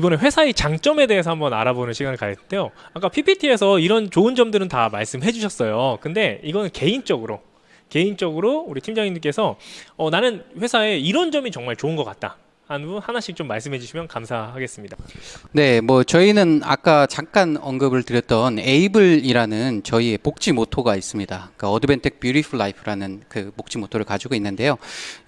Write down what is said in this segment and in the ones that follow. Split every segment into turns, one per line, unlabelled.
이번에 회사의 장점에 대해서 한번 알아보는 시간을 가졌는데요. 아까 PPT에서 이런 좋은 점들은 다 말씀해 주셨어요. 근데 이거는 개인적으로 개인적으로 우리 팀장님께서 어, 나는 회사에 이런 점이 정말 좋은 것 같다. 하나씩 좀 말씀해 주시면 감사하겠습니다.
네, 뭐 저희는 아까 잠깐 언급을 드렸던 ABLE이라는 저희의 복지 모토가 있습니다. 그 Advantech Beautiful Life라는 그 복지 모토를 가지고 있는데요.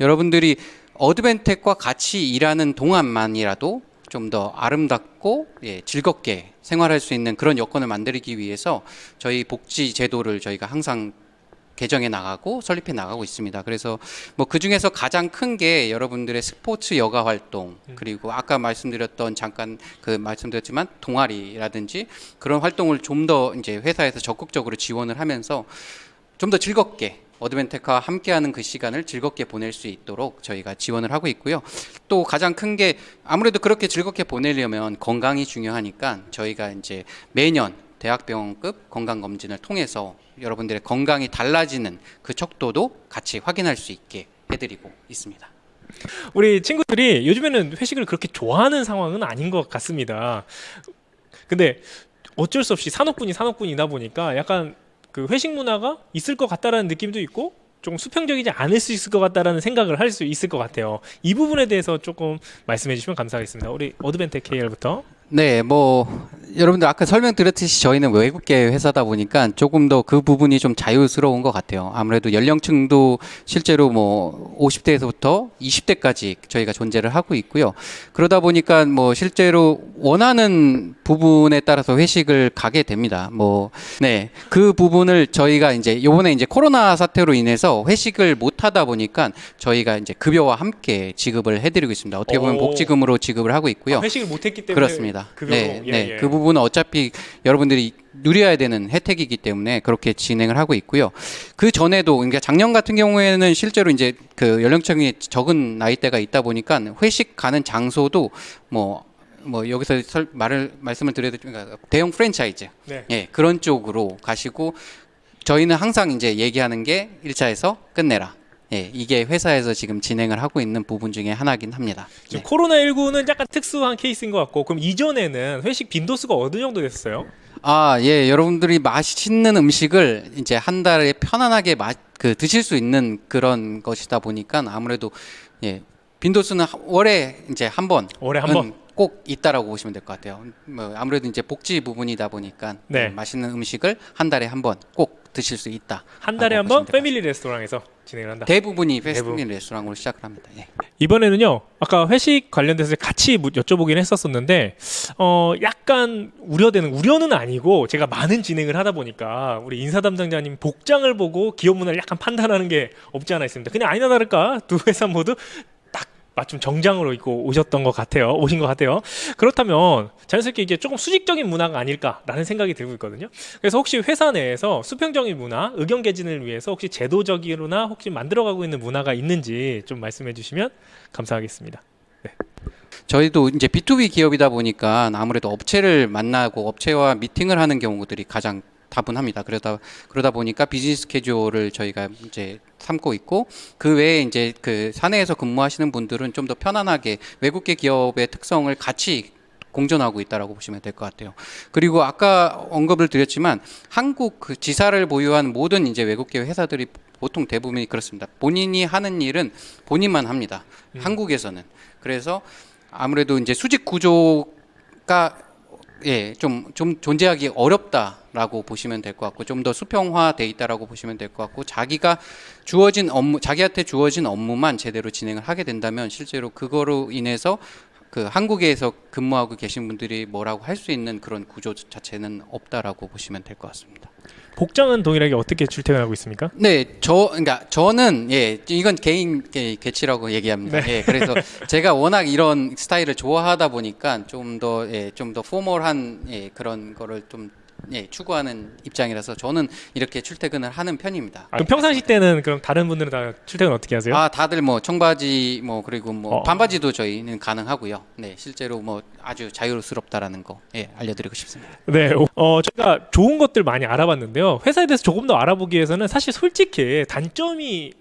여러분들이 어드벤텍과 같이 일하는 동안만이라도 좀 더 아름답고 예, 즐겁게 생활할 수 있는 그런 여건을 만들기 위해서 저희 복지 제도를 저희가 항상 개정해 나가고 설립해 나가고 있습니다. 그래서 뭐 그 중에서 가장 큰 게 여러분들의 스포츠 여가 활동 그리고 아까 말씀드렸던 잠깐 그 말씀드렸지만 동아리라든지 그런 활동을 좀 더 이제 회사에서 적극적으로 지원을 하면서 좀 더 즐겁게 어드벤텍과 함께하는 그 시간을 즐겁게 보낼 수 있도록 저희가 지원을 하고 있고요. 또 가장 큰 게 아무래도 그렇게 즐겁게 보내려면 건강이 중요하니까 저희가 이제 매년 대학병원급 건강검진을 통해서 여러분들의 건강이 달라지는 그 척도도 같이 확인할 수 있게 해드리고 있습니다.
우리 친구들이 요즘에는 회식을 그렇게 좋아하는 상황은 아닌 것 같습니다. 근데 어쩔 수 없이 산업군이 산업군이다 보니까 약간 그 회식 문화가 있을 것 같다라는 느낌도 있고 좀 수평적이지 않을 수 있을 것 같다라는 생각을 할 수 있을 것 같아요. 이 부분에 대해서 조금 말씀해 주시면 감사하겠습니다. 우리 어드벤텍 KR부터.
네, 뭐 여러분들 아까 설명드렸듯이 저희는 외국계 회사다 보니까 조금 더 그 부분이 좀 자유스러운 것 같아요. 아무래도 연령층도 실제로 뭐 50대에서부터 20대까지 저희가 존재를 하고 있고요. 그러다 보니까 뭐 실제로 원하는 부분에 따라서 회식을 가게 됩니다. 뭐 네, 그 부분을 저희가 이제 요번에 이제 코로나 사태로 인해서 회식을 못 하다 보니까 저희가 이제 급여와 함께 지급을 해드리고 있습니다. 어떻게 보면
오.
복지금으로 지급을 하고 있고요.
아, 회식을 못 했기 때문에
그렇습니다.
급여로
네,
예,
네.
예.
그 부분은 어차피 여러분들이 누려야 되는 혜택이기 때문에 그렇게 진행을 하고 있고요. 그 전에도 그러니까 작년 같은 경우에는 실제로 이제 그 연령층이 적은 나이대가 있다 보니까 회식 가는 장소도 뭐뭐 여기서 설, 말을 말씀을 드려도 그러니까 대형 프랜차이즈
네.
예 그런 쪽으로 가시고 저희는 항상 이제 얘기하는 게 1차에서 끝내라. 예, 이게 회사에서 지금 진행을 하고 있는 부분 중에 하나긴 합니다.
지금
네.
코로나19는 약간 특수한 케이스인 것 같고 그럼 이전에는 회식 빈도수가 어느 정도 됐어요?
아, 예, 여러분들이 맛있는 음식을 이제 한 달에 편안하게 마, 그 드실 수 있는 그런 것이다 보니까 아무래도 예, 빈도수는 하- 월에 이제 한 번.
월에 한 번.
꼭 있다라고 보시면 될 것 같아요. 뭐 아무래도 이제 복지 부분이다 보니까
네.
음, 맛있는 음식을 한 달에 한 번 꼭 드실 수 있다.
한 달에 한 번 패밀리 레스토랑에서 진행을 한다.
대부분이
대부분.
패스트푸드 레스토랑으로 시작을 합니다. 예.
이번에는요. 아까 회식 관련돼서 같이 무- 여쭤보긴 했었었는데 어 약간 우려되는 우려는 아니고 제가 많은 진행을 하다 보니까 우리 인사 담당자님 복장을 보고 기업 문화를 약간 판단하는 게 없지 않아 있습니다. 그냥 아니나 다를까 두 회사 모두 딱 맞춤 정장으로 입고 오셨던 것 같아요. 오신 것 같아요. 그렇다면 자연스럽게 이게 조금 수직적인 문화가 아닐까라는 생각이 들고 있거든요. 그래서 혹시 회사 내에서 수평적인 문화, 의견 개진을 위해서 혹시 제도적으로나 혹시 만들어가고 있는 문화가 있는지 좀 말씀해 주시면 감사하겠습니다.
저희도 이제 B2B 기업이다 보니까 아무래도 업체를 만나고 업체와 미팅을 하는 경우들이 가장 다분합니다. 그러다 그러다 보니까 비즈니스 캐주얼을 저희가 이제 삼고 있고 그 외에 이제 그 사내에서 근무하시는 분들은 좀 더 편안하게 외국계 기업의 특성을 같이 공존하고 있다라고 보시면 될 것 같아요. 그리고 아까 언급을 드렸지만 한국 그 지사를 보유한 모든 이제 외국계 회사들이 보통 대부분이 그렇습니다. 본인이 하는 일은 본인만 합니다. 한국에서는 그래서 아무래도 이제 수직 구조가 예, 좀, 좀 존재하기 어렵다라고 보시면 될 것 같고, 좀 더 수평화돼 있다라고 보시면 될 것 같고, 자기가 주어진 업무, 자기한테 주어진 업무만 제대로 진행을 하게 된다면, 실제로 그거로 인해서 그 한국에서 근무하고 계신 분들이 뭐라고 할 수 있는 그런 구조 자체는 없다라고 보시면 될 것 같습니다.
복장은 동일하게 어떻게 출퇴근하고 있습니까?
네, 저 그러니까 저는 예 이건 개인 개, 개치라고 얘기합니다. 예, 그래서 제가 워낙 이런 스타일을 좋아하다 보니까 좀 더 예, 좀 더 포멀한 예, 그런 거를 좀 예, 추구하는 입장이라서 저는 이렇게 출퇴근을 하는 편입니다.
아, 그럼 평상시 때는 그럼 다른 분들은 다 출퇴근 어떻게 하세요?
아, 다들 뭐 청바지 뭐 그리고 뭐
어.
반바지도 저희는 가능하고요. 네, 실제로 뭐 아주 자유스럽다라는 거 예, 알려드리고 싶습니다.
네, 어, 저희가 좋은 것들 많이 알아봤는데요. 회사에 대해서 조금 더 알아보기 위해서는 사실 솔직히 단점이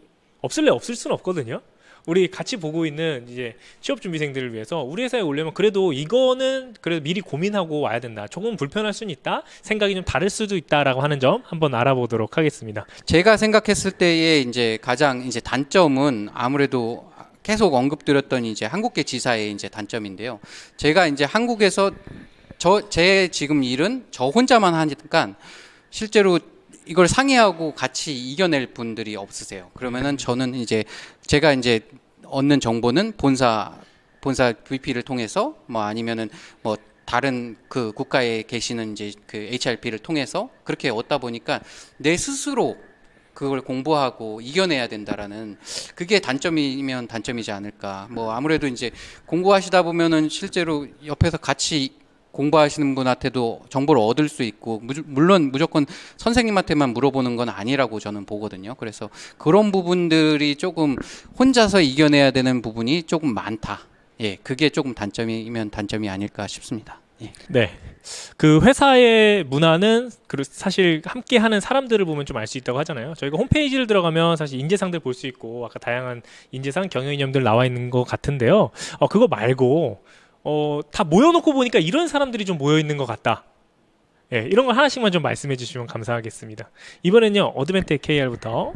없을래 없을 수는 없거든요. 우리 같이 보고 있는 이제 취업 준비생들을 위해서 우리 회사에 오려면 그래도 이거는 그래도 미리 고민하고 와야 된다. 조금 불편할 수는 있다. 생각이 좀 다를 수도 있다라고 하는 점 한번 알아보도록 하겠습니다.
제가 생각했을 때의 이제 가장 이제 단점은 아무래도 계속 언급드렸던 이제 한국계 지사의 이제 단점인데요. 제가 이제 한국에서 저 제 지금 일은 저 혼자만 하니까 실제로 이걸 상의하고 같이 이겨낼 분들이 없으세요. 그러면은 저는 이제 제가 이제 얻는 정보는 본사 본사 VP를 통해서 뭐 아니면은 뭐 다른 그 국가에 계시는 이제 그 HRP를 통해서 그렇게 얻다 보니까 내 스스로 그걸 공부하고 이겨내야 된다라는 그게 단점이면 단점이지 않을까. 뭐 아무래도 이제 공부하시다 보면은 실제로 옆에서 같이 공부하시는 분한테도 정보를 얻을 수 있고 무- 물론 무조건 선생님한테만 물어보는 건 아니라고 저는 보거든요. 그래서 그런 부분들이 조금 혼자서 이겨내야 되는 부분이 조금 많다. 예, 그게 조금 단점이면 단점이 아닐까 싶습니다. 예.
네. 그 회사의 문화는 그 사실 함께 하는 사람들을 보면 좀 알 수 있다고 하잖아요. 저희가 홈페이지를 들어가면 사실 인재상들 볼 수 있고 아까 다양한 인재상 경영이념들 나와 있는 것 같은데요. 어 그거 말고 어 다 모여놓고 보니까 이런 사람들이 좀 모여 있는 것 같다. 예, 이런 거 하나씩만 좀 말씀해 주시면 감사하겠습니다. 이번엔요 어드벤텍 KR부터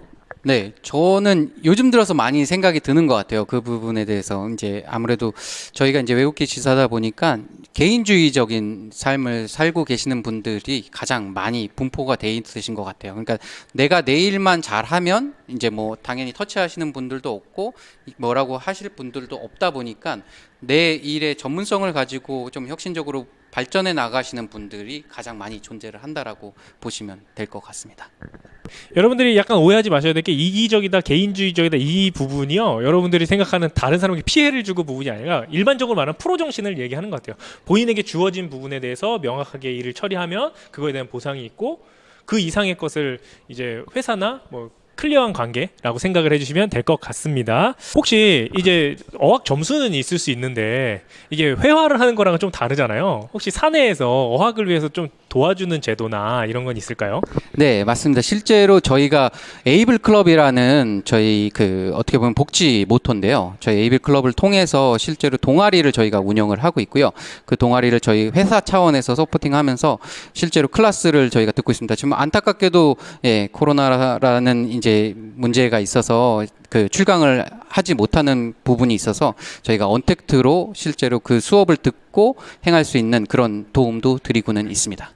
네, 저는 요즘 들어서 많이 생각이 드는 것 같아요. 그 부분에 대해서 이제 아무래도 저희가 이제 외국계 지사다 보니까 개인주의적인 삶을 살고 계시는 분들이 가장 많이 분포가 돼 있으신 것 같아요. 그러니까 내가 내 일만 잘하면 이제 뭐 당연히 터치하시는 분들도 없고 뭐라고 하실 분들도 없다 보니까 내 일의 전문성을 가지고 좀 혁신적으로 발전해 나가시는 분들이 가장 많이 존재를 한다라고 보시면 될 것 같습니다.
여러분들이 약간 오해하지 마셔야 될 게 이기적이다, 개인주의적이다 이 부분이요. 여러분들이 생각하는 다른 사람에게 피해를 주고 부분이 아니라 일반적으로 말하는 프로 정신을 얘기하는 것 같아요. 본인에게 주어진 부분에 대해서 명확하게 일을 처리하면 그거에 대한 보상이 있고 그 이상의 것을 이제 회사나 뭐 클리어한 관계라고 생각을 해주시면 될 것 같습니다. 혹시 이제 어학 점수는 있을 수 있는데 이게 회화를 하는 거랑은 좀 다르잖아요. 혹시 사내에서 어학을 위해서 좀 도와주는 제도나 이런 건 있을까요?
네, 맞습니다. 실제로 저희가 ABLE Club이라는 저희 그 어떻게 보면 복지 모토인데요. 저희 ABLE Club을 통해서 실제로 동아리를 저희가 운영을 하고 있고요. 그 동아리를 저희 회사 차원에서 supporting하면서 실제로 클래스를 저희가 듣고 있습니다. 지금 안타깝게도 예, 코로나라는 이제 문제가 있어서 그 출강을 하지 못하는 부분이 있어서 저희가 언택트로 실제로 그 수업을 듣고 행할 수 있는 그런 도움도 드리고는 있습니다.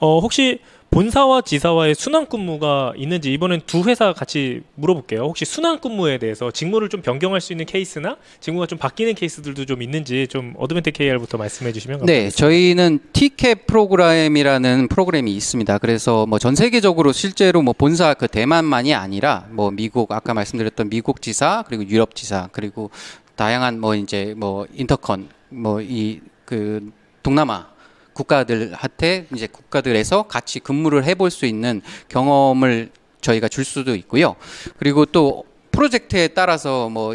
어, 혹시 본사와 지사와의 순환 근무가 있는지 이번엔 두 회사 같이 물어볼게요. 혹시 순환 근무에 대해서 직무를 좀 변경할 수 있는 케이스나 직무가 좀 바뀌는 케이스들도 좀 있는지 좀 어드벤텍 KR부터 말씀해 주시면
네,
감사하겠습니다.
저희는 TCAP 프로그램이라는 프로그램이 있습니다. 그래서 뭐 전 세계적으로 실제로 뭐 본사 그 대만만이 아니라 뭐 미국 아까 말씀드렸던 미국 지사 그리고 유럽 지사 그리고 다양한 뭐 이제 뭐 인터컨 뭐 이 그 동남아 국가들한테 이제 국가들에서 같이 근무를 해볼 수 있는 경험을 저희가 줄 수도 있고요. 그리고 또 프로젝트에 따라서 뭐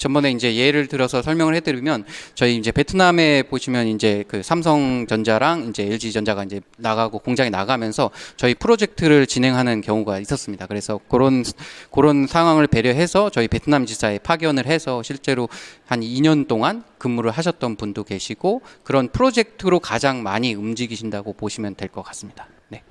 전번에 이제 예를 들어서 설명을 해드리면 저희 이제 베트남에 보시면 이제 그 삼성전자랑 이제 LG전자가 이제 나가고 공장에 나가면서 저희 프로젝트를 진행하는 경우가 있었습니다. 그래서 그런 그런 상황을 배려해서 저희 베트남 지사에 파견을 해서 실제로 한 2년 동안 근무를 하셨던 분도 계시고 그런 프로젝트로 가장 많이 움직이신다고 보시면 될 것 같습니다. 네.